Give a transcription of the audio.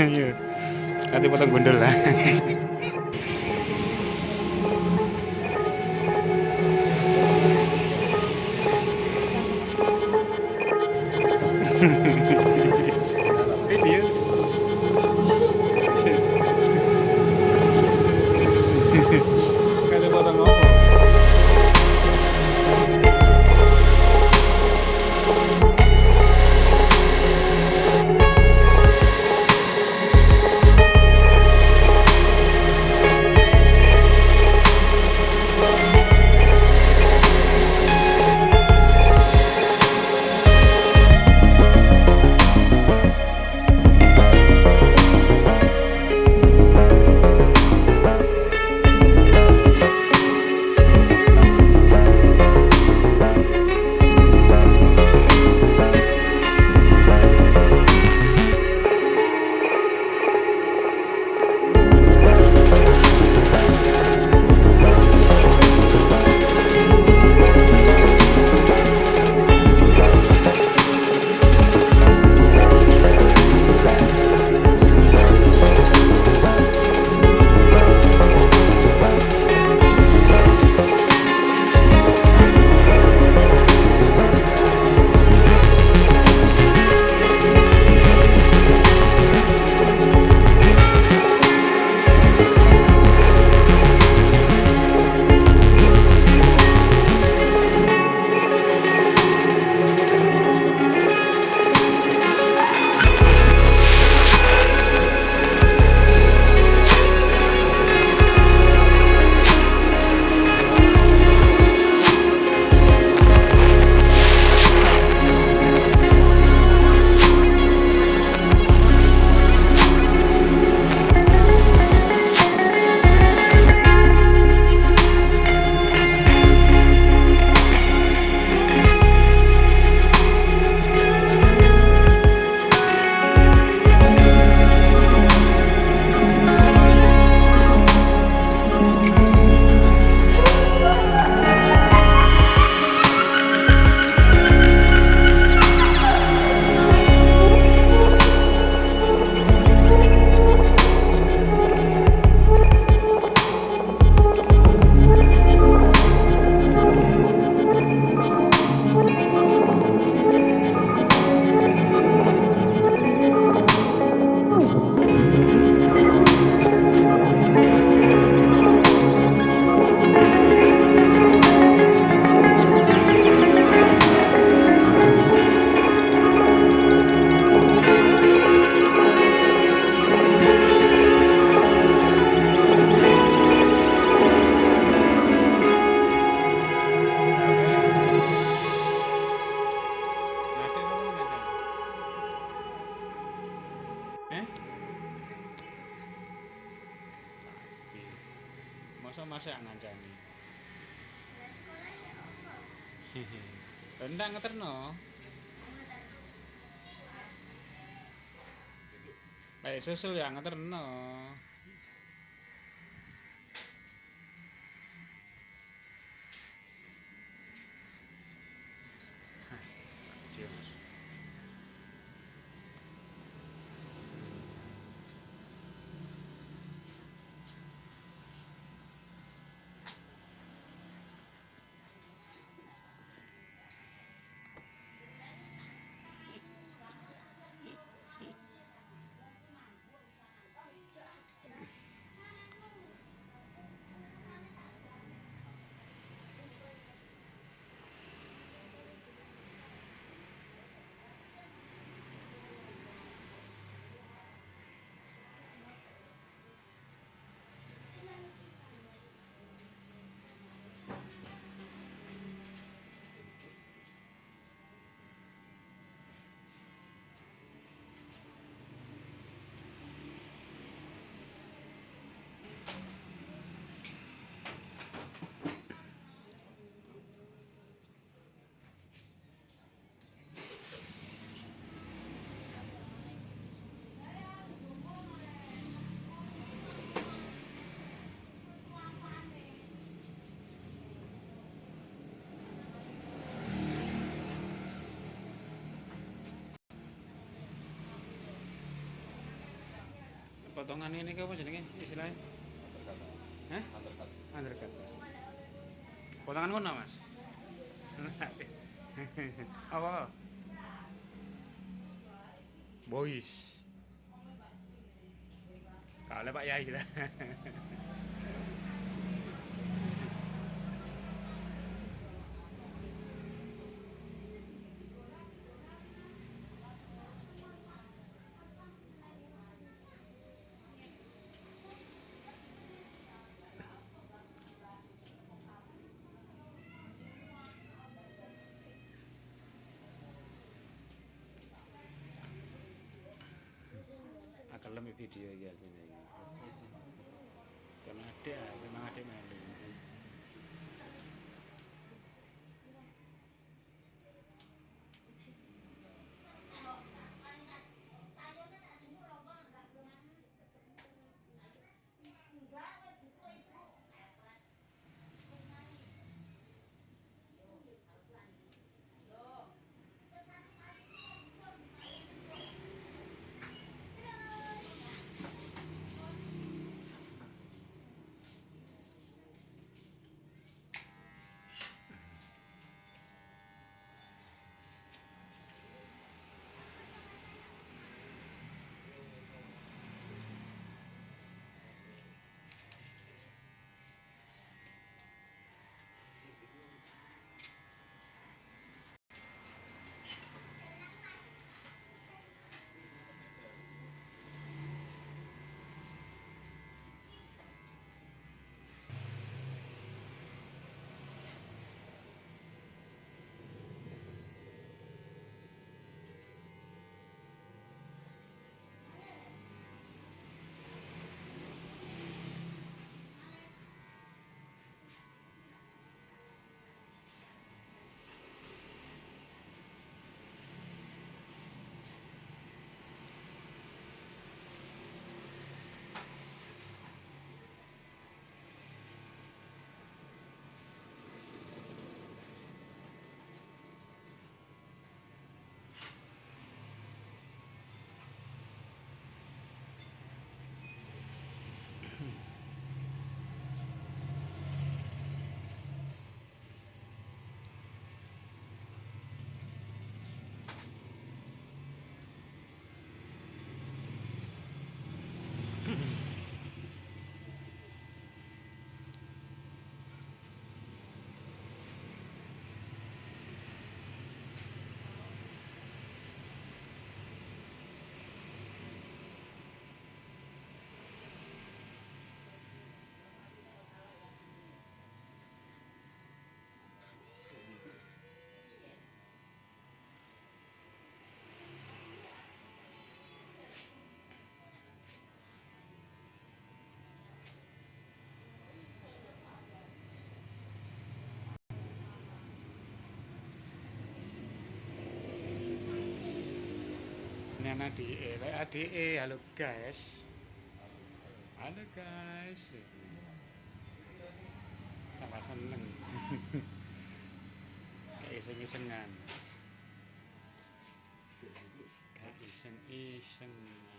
Iya. nanti potong bundel lah. Rendang ngeterno. Baik susu ya ngeterno. Potongan ini apa jenenge istilahnya? Undercut. Hah? Undercut. Undercut. Potongan mana, Mas? apa? Boys. Kalau Pak Yai kita. කළම පිටිය කියලා කියන්නේ. කනාට්‍ය කනාට්‍ය මැල්ලේ Ini anak DE, lek ADE, halo guys. Halo guys. Tambah seneng. Kayak iseng-isengan. Kayak iseng-isengan.